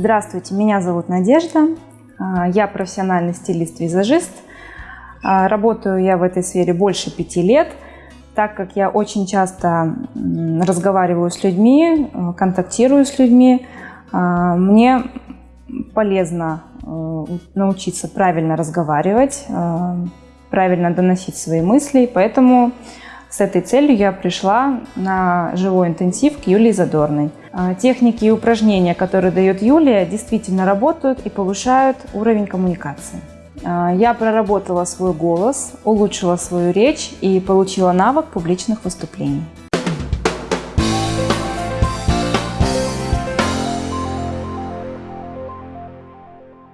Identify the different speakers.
Speaker 1: Здравствуйте, меня зовут Надежда. А, я профессиональный стилист-визажист. А, работаю я в этой сфере больше пяти лет, так как я очень часто разговариваю с людьми, э, контактирую с людьми. А, мне полезно э, научиться правильно разговаривать, э, правильно доносить свои мысли, поэтому с этой целью я пришла на живой интенсив к Юлии Задорной. А, техники и упражнения, которые дает Юлия, действительно работают и повышают уровень коммуникации. А, я проработала свой голос, улучшила свою речь и получила навык публичных выступлений.